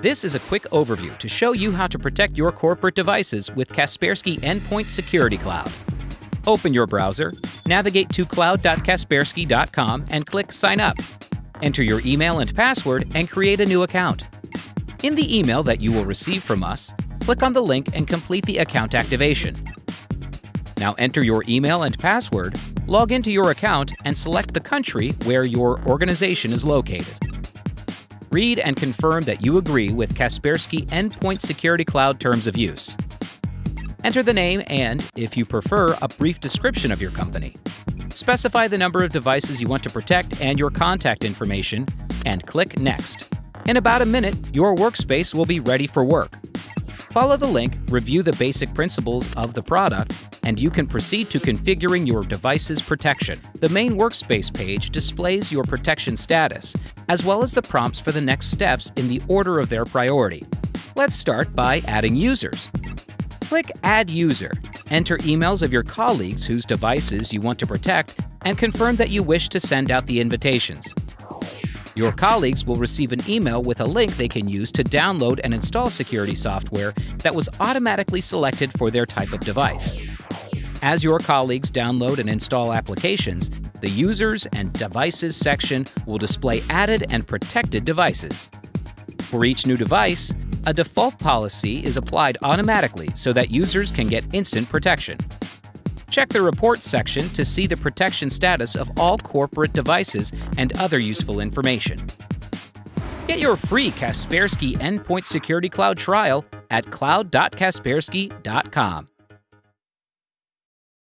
This is a quick overview to show you how to protect your corporate devices with Kaspersky Endpoint Security Cloud. Open your browser, navigate to cloud.kaspersky.com and click Sign Up. Enter your email and password and create a new account. In the email that you will receive from us, click on the link and complete the account activation. Now enter your email and password, log into your account, and select the country where your organization is located. Read and confirm that you agree with Kaspersky Endpoint Security Cloud Terms of Use. Enter the name and, if you prefer, a brief description of your company. Specify the number of devices you want to protect and your contact information, and click Next. In about a minute, your workspace will be ready for work. Follow the link, review the basic principles of the product, and you can proceed to configuring your device's protection. The main workspace page displays your protection status, as well as the prompts for the next steps in the order of their priority. Let's start by adding users. Click Add User. Enter emails of your colleagues whose devices you want to protect and confirm that you wish to send out the invitations. Your colleagues will receive an email with a link they can use to download and install security software that was automatically selected for their type of device. As your colleagues download and install applications, the Users and Devices section will display added and protected devices. For each new device, a default policy is applied automatically so that users can get instant protection. Check the Reports section to see the protection status of all corporate devices and other useful information. Get your free Kaspersky Endpoint Security Cloud trial at cloud.kaspersky.com.